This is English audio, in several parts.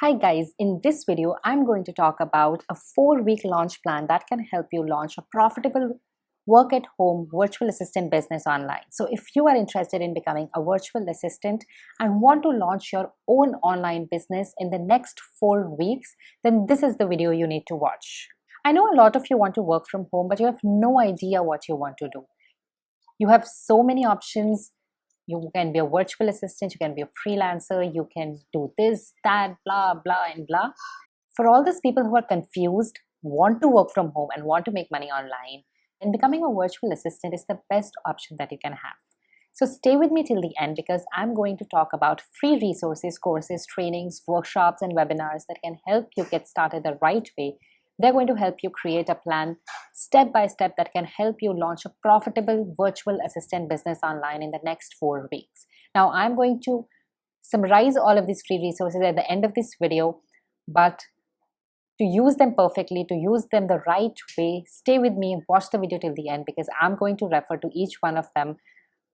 Hi guys, in this video, I'm going to talk about a four-week launch plan that can help you launch a profitable work at home virtual assistant business online. So if you are interested in becoming a virtual assistant and want to launch your own online business in the next four weeks, then this is the video you need to watch. I know a lot of you want to work from home, but you have no idea what you want to do. You have so many options you can be a virtual assistant, you can be a freelancer, you can do this, that, blah, blah, and blah. For all these people who are confused, want to work from home and want to make money online, and becoming a virtual assistant is the best option that you can have. So stay with me till the end because I'm going to talk about free resources, courses, trainings, workshops, and webinars that can help you get started the right way they're going to help you create a plan step by step that can help you launch a profitable virtual assistant business online in the next four weeks. Now, I'm going to summarize all of these free resources at the end of this video, but to use them perfectly, to use them the right way, stay with me, watch the video till the end because I'm going to refer to each one of them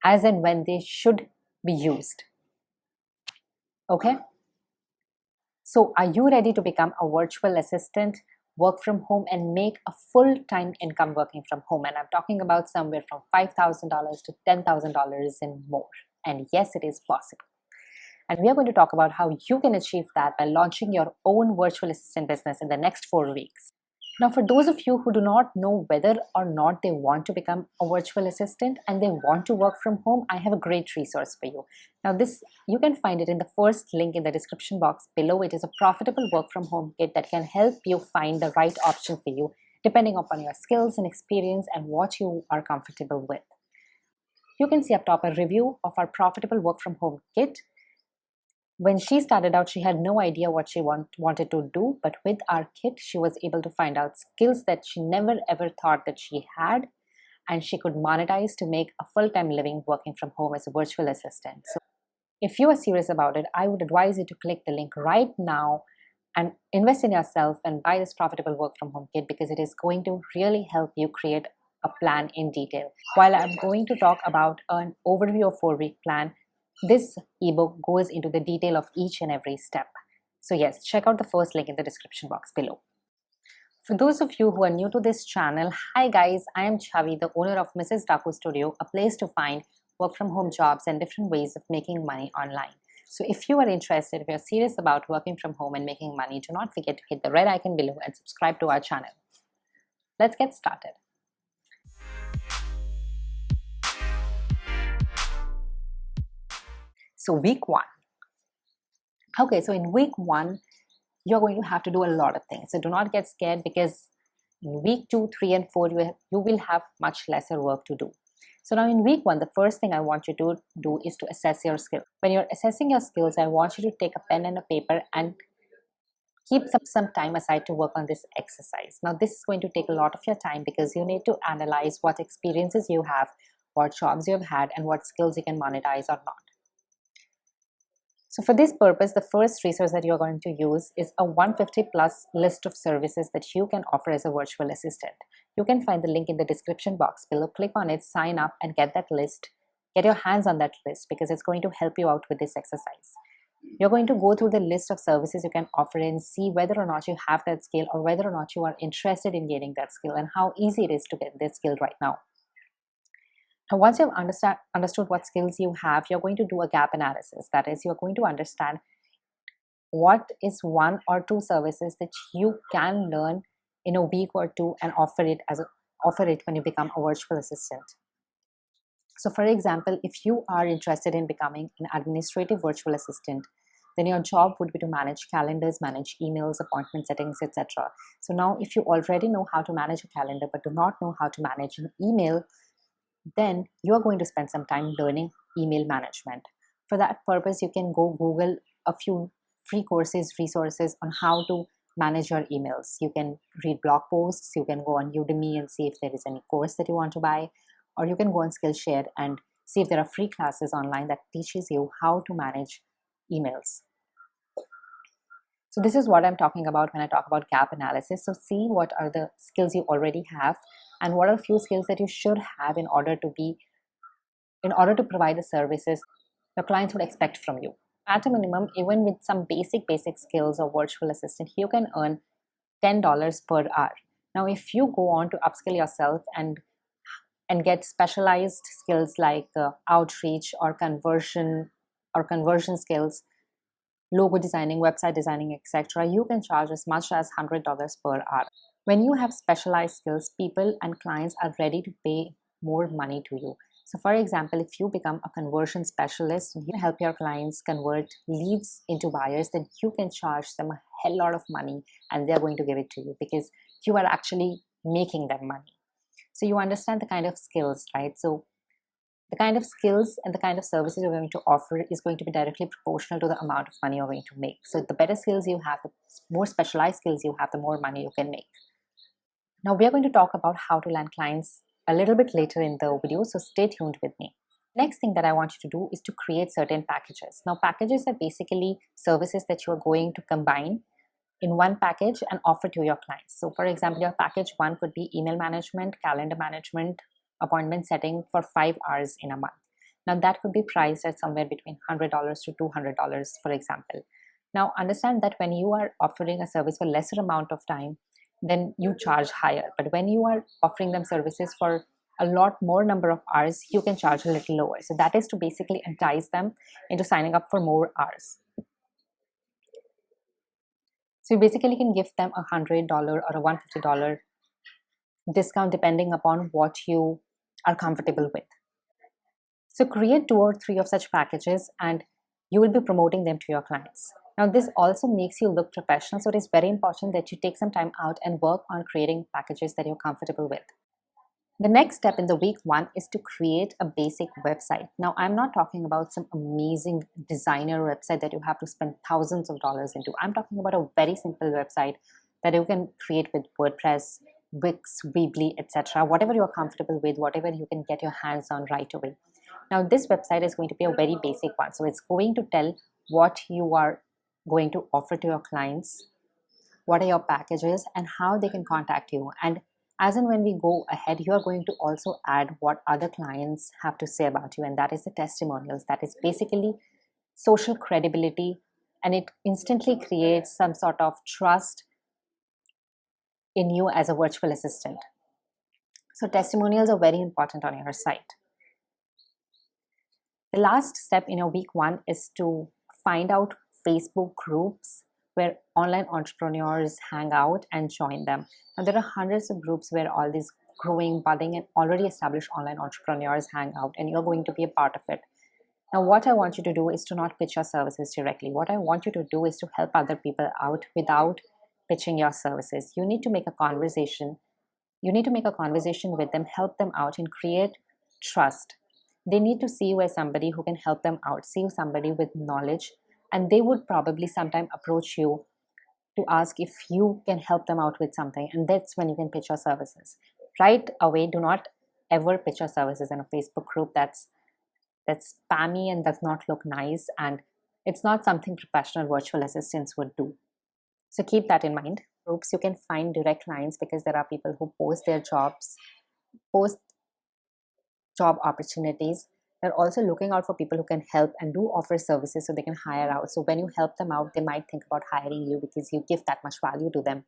as and when they should be used. Okay? So are you ready to become a virtual assistant? Work from home and make a full-time income working from home. And i'm talking about somewhere from $5000 to $10000 and more. And yes it is possible. And we are going to talk about how you can achieve that by launching your own virtual assistant business in the next four weeks now, for those of you who do not know whether or not they want to become a virtual assistant and they want to work from home, I have a great resource for you. Now, this you can find it in the first link in the description box below. It is a profitable work from home kit that can help you find the right option for you depending upon your skills and experience and what you are comfortable with. You can see up top a review of our profitable work from home kit when she started out, she had no idea what she want, wanted to do, but with our kit, she was able to find out skills that she never ever thought that she had, and she could monetize to make a full-time living working from home as a virtual assistant. So if you are serious about it, I would advise you to click the link right now and invest in yourself and buy this profitable work from home kit because it is going to really help you create a plan in detail. While I'm going to talk about an overview of four week plan, this ebook goes into the detail of each and every step. So yes, check out the first link in the description box below. For those of you who are new to this channel, hi guys, I am Chavi, the owner of Mrs. Daku Studio, a place to find work from home jobs and different ways of making money online. So if you are interested, if you're serious about working from home and making money, do not forget to hit the red icon below and subscribe to our channel. Let's get started. So week one. Okay, so in week one, you're going to have to do a lot of things. So do not get scared because in week two, three, and four, you, have, you will have much lesser work to do. So now in week one, the first thing I want you to do is to assess your skill. When you're assessing your skills, I want you to take a pen and a paper and keep some, some time aside to work on this exercise. Now this is going to take a lot of your time because you need to analyze what experiences you have, what jobs you have had, and what skills you can monetize or not. So for this purpose, the first resource that you're going to use is a 150 plus list of services that you can offer as a virtual assistant. You can find the link in the description box below. Click on it, sign up and get that list. Get your hands on that list because it's going to help you out with this exercise. You're going to go through the list of services you can offer and see whether or not you have that skill or whether or not you are interested in getting that skill and how easy it is to get this skill right now. Now, once you've understand, understood what skills you have, you're going to do a gap analysis. That is, you're going to understand what is one or two services that you can learn in a week or two and offer it as a, offer it when you become a virtual assistant. So for example, if you are interested in becoming an administrative virtual assistant, then your job would be to manage calendars, manage emails, appointment settings, etc. So now if you already know how to manage a calendar but do not know how to manage an email, then you're going to spend some time learning email management. For that purpose, you can go Google a few free courses, resources on how to manage your emails. You can read blog posts, you can go on Udemy and see if there is any course that you want to buy, or you can go on Skillshare and see if there are free classes online that teaches you how to manage emails. So this is what I'm talking about when I talk about gap analysis. So see what are the skills you already have and what are a few skills that you should have in order to be in order to provide the services your clients would expect from you. At a minimum even with some basic basic skills or virtual assistant you can earn $10 per hour. Now if you go on to upskill yourself and and get specialized skills like uh, outreach or conversion or conversion skills logo designing website designing etc you can charge as much as $100 per hour when you have specialized skills people and clients are ready to pay more money to you so for example, if you become a conversion specialist and you help your clients convert leads into buyers, then you can charge them a hell lot of money and they're going to give it to you because you are actually making them money. So you understand the kind of skills, right? So the kind of skills and the kind of services you're going to offer is going to be directly proportional to the amount of money you're going to make. So the better skills you have, the more specialized skills you have, the more money you can make. Now we are going to talk about how to land clients a little bit later in the video, so stay tuned with me. Next thing that I want you to do is to create certain packages. Now packages are basically services that you are going to combine in one package and offer to your clients. So for example, your package one could be email management, calendar management, appointment setting for five hours in a month. Now that could be priced at somewhere between $100 to $200, for example. Now understand that when you are offering a service for lesser amount of time, then you charge higher. But when you are offering them services for a lot more number of hours, you can charge a little lower. So that is to basically entice them into signing up for more hours. So you basically can give them a $100 or a $150 discount depending upon what you are comfortable with. So create two or three of such packages and you will be promoting them to your clients. Now this also makes you look professional. So it is very important that you take some time out and work on creating packages that you're comfortable with. The next step in the week one is to create a basic website. Now, I'm not talking about some amazing designer website that you have to spend thousands of dollars into. I'm talking about a very simple website that you can create with WordPress, Wix, Weebly, etc. Whatever you're comfortable with, whatever you can get your hands on right away. Now, this website is going to be a very basic one. So it's going to tell what you are going to offer to your clients, what are your packages, and how they can contact you. And as and when we go ahead, you are going to also add what other clients have to say about you, and that is the testimonials. That is basically social credibility, and it instantly creates some sort of trust in you as a virtual assistant. So, testimonials are very important on your site. The last step in your week one is to find out Facebook groups where online entrepreneurs hang out and join them. And there are hundreds of groups where all these growing, budding, and already established online entrepreneurs hang out, and you're going to be a part of it. Now, what I want you to do is to not pitch your services directly. What I want you to do is to help other people out without pitching your services. You need to make a conversation. You need to make a conversation with them, help them out, and create trust. They need to see you as somebody who can help them out, see you somebody with knowledge and they would probably sometime approach you to ask if you can help them out with something. And that's when you can pitch your services. Right away do not ever pitch your services in a facebook group that's that's spammy and does not look nice. And it's not something professional virtual assistants would do. So keep that in mind. Groups you can find direct clients because there are people who post their jobs post job opportunities they're also looking out for people who can help and do offer services so they can hire out. So when you help them out, they might think about hiring you because you give that much value to them.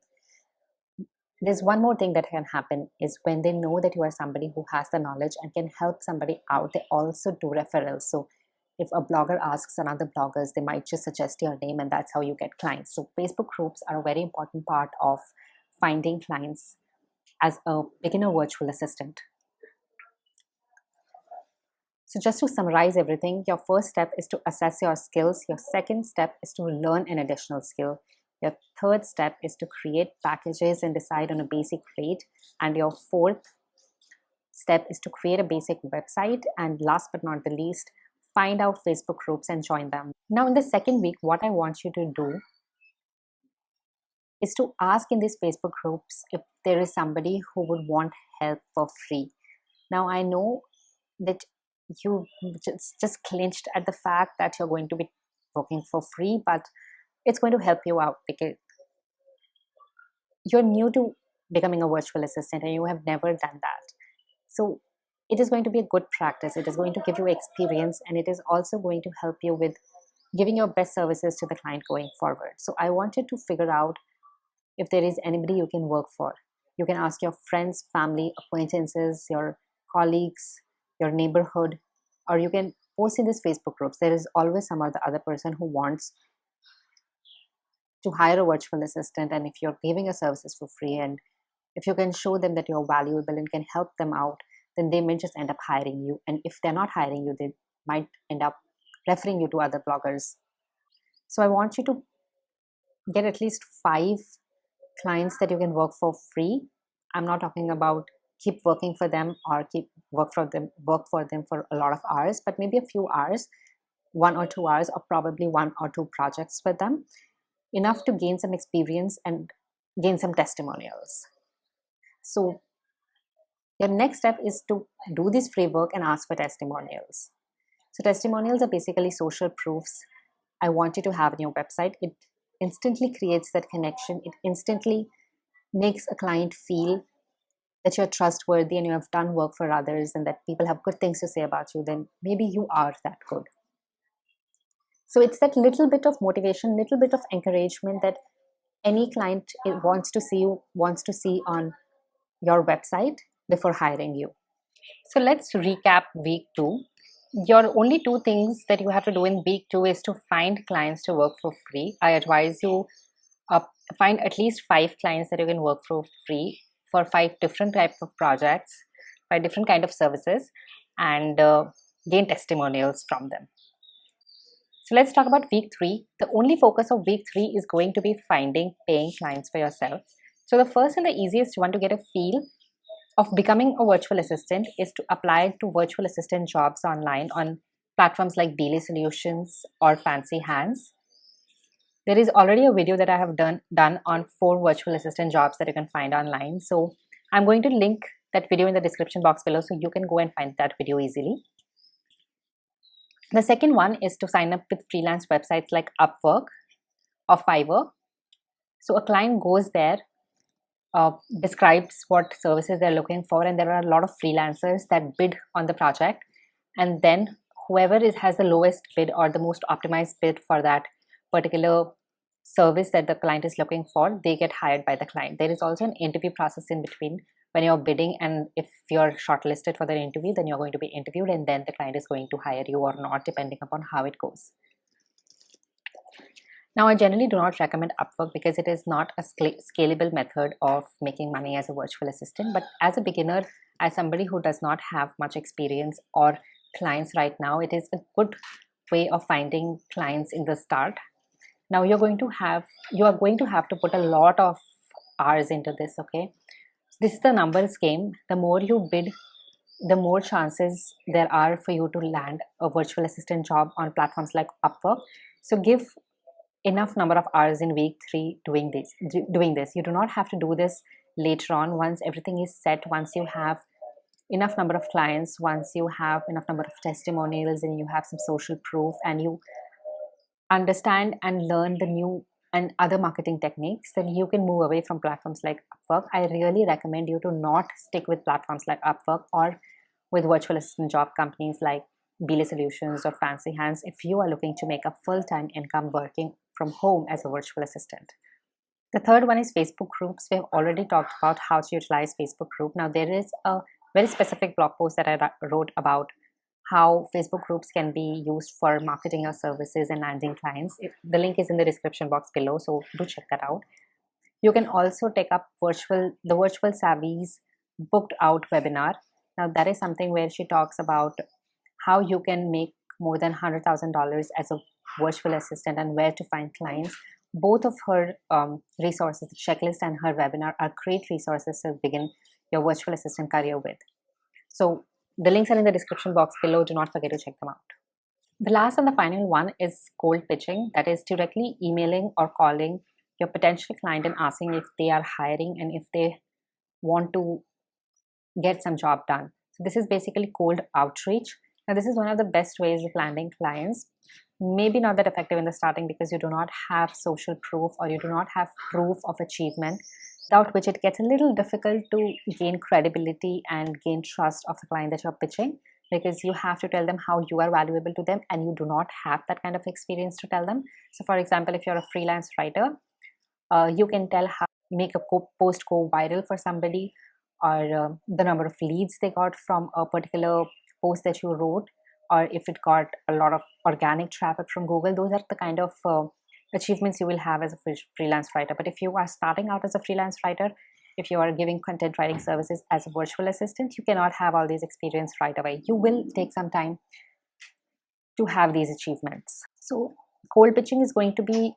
There's one more thing that can happen is when they know that you are somebody who has the knowledge and can help somebody out, they also do referrals. So if a blogger asks another bloggers, they might just suggest your name and that's how you get clients. So Facebook groups are a very important part of finding clients as a beginner virtual assistant. So just to summarize everything, your first step is to assess your skills. Your second step is to learn an additional skill. Your third step is to create packages and decide on a basic rate. And your fourth step is to create a basic website. And last but not the least, find out Facebook groups and join them. Now in the second week, what I want you to do is to ask in these Facebook groups if there is somebody who would want help for free. Now I know that you just, just clinched at the fact that you're going to be working for free, but it's going to help you out because you're new to becoming a virtual assistant and you have never done that. So it is going to be a good practice. It is going to give you experience and it is also going to help you with giving your best services to the client going forward. So I wanted to figure out if there is anybody you can work for. You can ask your friends, family, acquaintances, your colleagues, your neighborhood, or you can post in these Facebook groups. There is always some other other person who wants to hire a virtual assistant and if you're giving your services for free and if you can show them that you're valuable and can help them out then they may just end up hiring you. And if they're not hiring you they might end up referring you to other bloggers. So i want you to get at least five clients that you can work for free. I'm not talking about keep working for them or keep work for them work for them for a lot of hours but maybe a few hours one or two hours or probably one or two projects with them enough to gain some experience and gain some testimonials so your next step is to do this free work and ask for testimonials. So testimonials are basically social proofs I want you to have in your website. It instantly creates that connection. It instantly makes a client feel that you're trustworthy and you have done work for others and that people have good things to say about you, then maybe you are that good. So it's that little bit of motivation, little bit of encouragement that any client wants to see you, wants to see on your website before hiring you. So let's recap week two. Your only two things that you have to do in week two is to find clients to work for free. I advise you uh, find at least five clients that you can work for free for five different types of projects, five different kind of services, and uh, gain testimonials from them. So let's talk about week three. The only focus of week three is going to be finding paying clients for yourself. So the first and the easiest one to get a feel of becoming a virtual assistant is to apply to virtual assistant jobs online on platforms like Belay Solutions or Fancy Hands. There is already a video that I have done, done on four virtual assistant jobs that you can find online. So I'm going to link that video in the description box below so you can go and find that video easily. The second one is to sign up with freelance websites like Upwork or Fiverr. So a client goes there uh, describes what services they're looking for and there are a lot of freelancers that bid on the project and then whoever is has the lowest bid or the most optimized bid for that particular service that the client is looking for they get hired by the client there is also an interview process in between when you're bidding and if you're shortlisted for the interview then you're going to be interviewed and then the client is going to hire you or not depending upon how it goes now, I generally do not recommend Upwork because it is not a scalable method of making money as a virtual assistant. But as a beginner, as somebody who does not have much experience or clients right now, it is a good way of finding clients in the start. Now you're going to have you are going to have to put a lot of hours into this. Okay, this is the numbers game. The more you bid, the more chances there are for you to land a virtual assistant job on platforms like Upwork. So give enough number of hours in week three doing this doing this you do not have to do this later on once everything is set once you have enough number of clients once you have enough number of testimonials and you have some social proof and you understand and learn the new and other marketing techniques then you can move away from platforms like upwork i really recommend you to not stick with platforms like upwork or with virtual assistant job companies like Belay Solutions or Fancy Hands if you are looking to make a full-time income working from home as a virtual assistant. The third one is Facebook groups. We have already talked about how to utilize Facebook group. Now there is a very specific blog post that I wrote about how Facebook groups can be used for marketing your services and landing clients. The link is in the description box below, so do check that out. You can also take up virtual the Virtual Savvy's booked out webinar. Now that is something where she talks about how you can make more than $100,000 as a virtual assistant and where to find clients. Both of her um, resources, the checklist and her webinar, are great resources to begin your virtual assistant career with. So the links are in the description box below. Do not forget to check them out. The last and the final one is cold pitching. That is directly emailing or calling your potential client and asking if they are hiring and if they want to get some job done. So this is basically cold outreach. Now this is one of the best ways of landing clients maybe not that effective in the starting because you do not have social proof or you do not have proof of achievement without which it gets a little difficult to gain credibility and gain trust of the client that you're pitching because you have to tell them how you are valuable to them and you do not have that kind of experience to tell them. So for example if you're a freelance writer uh, you can tell how make a post go viral for somebody or uh, the number of leads they got from a particular post that you wrote or if it got a lot of organic traffic from google those are the kind of uh, achievements you will have as a freelance writer. But if you are starting out as a freelance writer if you are giving content writing services as a virtual assistant you cannot have all these experience right away. You will take some time to have these achievements. So cold pitching is going to be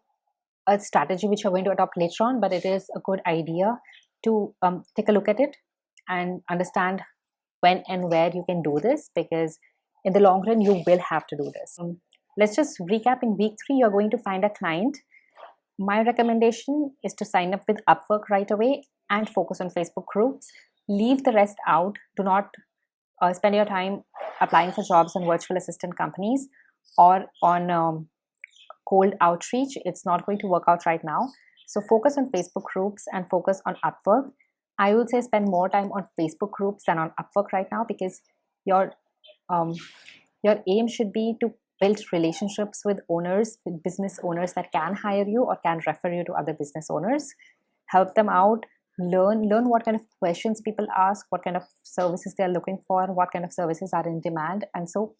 a strategy which you're going to adopt later on but it is a good idea to um, take a look at it and understand when and where you can do this because in the long run you will have to do this. Um, let's just recap in week three you're going to find a client my recommendation is to sign up with upwork right away and focus on Facebook groups. Leave the rest out. Do not uh, spend your time applying for jobs in virtual assistant companies or on um, cold outreach. It's not going to work out right now. So focus on Facebook groups and focus on Upwork. I would say spend more time on Facebook groups than on Upwork right now because your um, your aim should be to build relationships with owners, with business owners that can hire you or can refer you to other business owners. Help them out, learn learn what kind of questions people ask what kind of services they are looking for what kind of services are in demand. And so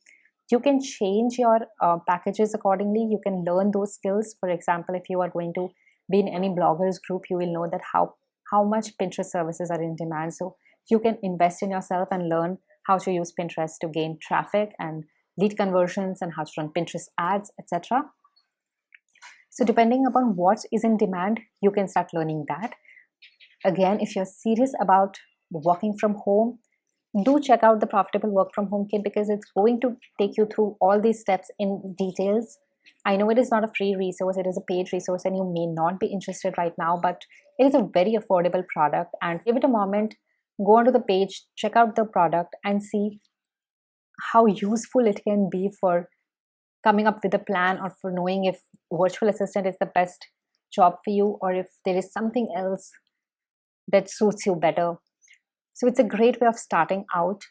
you can change your uh, packages accordingly. You can learn those skills. For example if you are going to be in any bloggers group you will know that how how much pinterest services are in demand. So you can invest in yourself and learn how to use pinterest to gain traffic and lead conversions and how to run pinterest ads etc so depending upon what is in demand you can start learning that. Again, if you're serious about working from home, do check out the Profitable Work From Home Kit because it's going to take you through all these steps in details. I know it is not a free resource, it is a paid resource and you may not be interested right now, but it is a very affordable product. And give it a moment, go onto the page, check out the product and see how useful it can be for coming up with a plan or for knowing if virtual assistant is the best job for you or if there is something else that suits you better. So it's a great way of starting out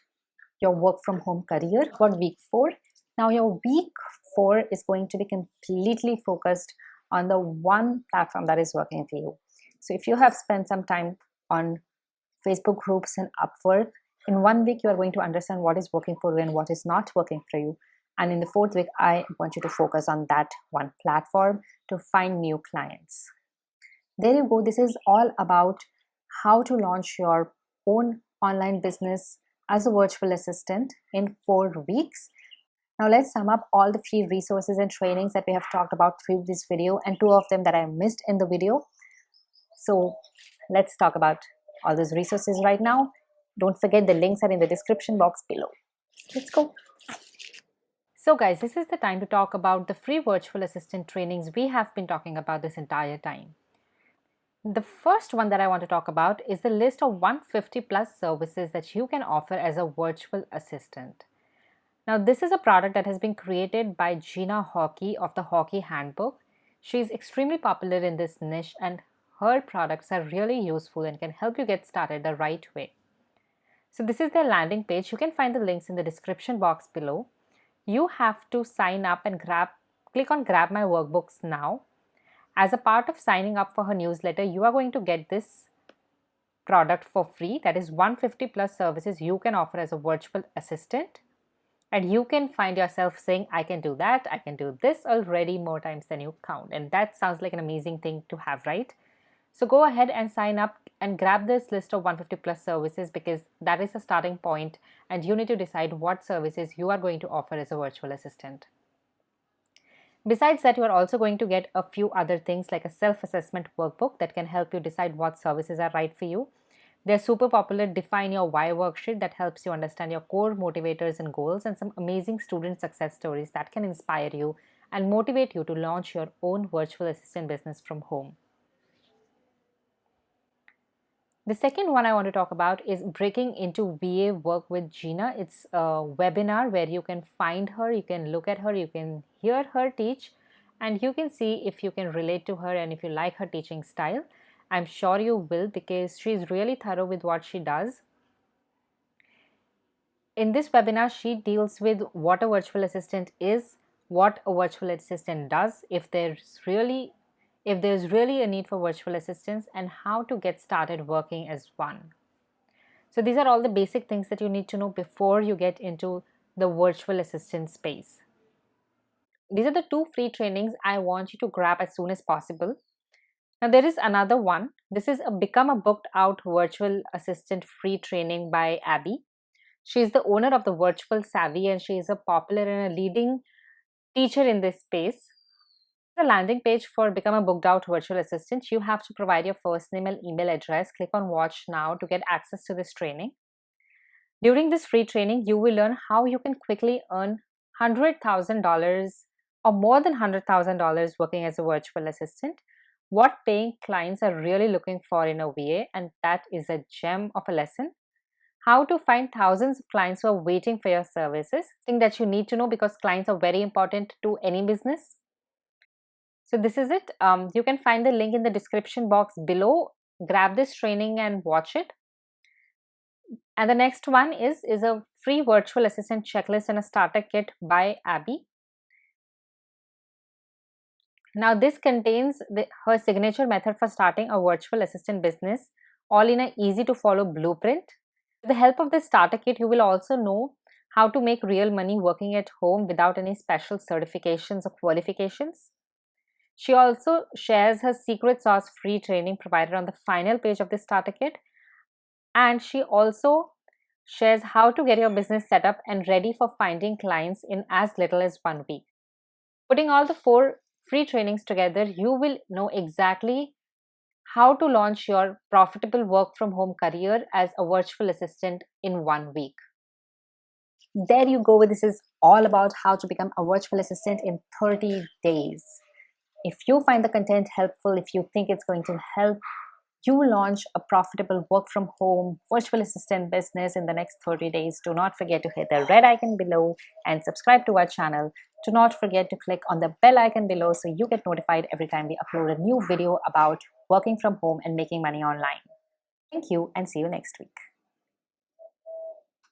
your work from home career. Got week four. Now your week four is going to be completely focused on the one platform that is working for you. So if you have spent some time on Facebook groups and Upwork, in one week you are going to understand what is working for you and what is not working for you. And in the fourth week, I want you to focus on that one platform to find new clients. There you go. This is all about how to launch your own online business as a virtual assistant in four weeks. Now let's sum up all the free resources and trainings that we have talked about through this video and two of them that I missed in the video. So let's talk about all those resources right now. Don't forget the links are in the description box below. Let's go. So guys, this is the time to talk about the free virtual assistant trainings we have been talking about this entire time. The first one that I want to talk about is the list of 150 plus services that you can offer as a virtual assistant. Now, this is a product that has been created by Gina Horkey of the Horkey Handbook. She is extremely popular in this niche and her products are really useful and can help you get started the right way. So this is their landing page. You can find the links in the description box below. You have to sign up and grab, click on grab my workbooks now as a part of signing up for her newsletter, you are going to get this product for free. That is 150 plus services you can offer as a virtual assistant. And you can find yourself saying, I can do that, I can do this already more times than you count. And that sounds like an amazing thing to have, right? So go ahead and sign up and grab this list of 150 plus services because that is a starting point and you need to decide what services you are going to offer as a virtual assistant. Besides that, you are also going to get a few other things like a self-assessment workbook that can help you decide what services are right for you. They're super popular Define Your Why worksheet that helps you understand your core motivators and goals and some amazing student success stories that can inspire you and motivate you to launch your own virtual assistant business from home. The second one I want to talk about is breaking into VA work with Gina. It's a webinar where you can find her, you can look at her, you can hear her teach, and you can see if you can relate to her and if you like her teaching style. I'm sure you will because she's really thorough with what she does. In this webinar, she deals with what a virtual assistant is, what a virtual assistant does, if there's really if there's really a need for virtual assistants and how to get started working as one. So these are all the basic things that you need to know before you get into the virtual assistant space. These are the two free trainings I want you to grab as soon as possible. Now there is another one. This is a Become a Booked Out Virtual Assistant free training by Abby. She is the owner of the Virtual Savvy and she is a popular and a leading teacher in this space. The landing page for Become a Booked Out Virtual Assistant, you have to provide your first name and email address. Click on Watch Now to get access to this training. During this free training, you will learn how you can quickly earn $100,000 or more than $100,000 working as a virtual assistant, what paying clients are really looking for in a VA, and that is a gem of a lesson. How to find thousands of clients who are waiting for your services, thing that you need to know because clients are very important to any business. So this is it. Um, you can find the link in the description box below. Grab this training and watch it. And the next one is, is a free virtual assistant checklist and a starter kit by Abby. Now this contains the, her signature method for starting a virtual assistant business all in a easy to follow blueprint. With the help of this starter kit, you will also know how to make real money working at home without any special certifications or qualifications. She also shares her secret sauce free training provided on the final page of the starter kit. And she also shares how to get your business set up and ready for finding clients in as little as one week. Putting all the four free trainings together, you will know exactly how to launch your profitable work from home career as a virtual assistant in one week. There you go. This is all about how to become a virtual assistant in 30 days. If you find the content helpful, if you think it's going to help you launch a profitable work from home virtual assistant business in the next 30 days, do not forget to hit the red icon below and subscribe to our channel. Do not forget to click on the bell icon below so you get notified every time we upload a new video about working from home and making money online. Thank you and see you next week.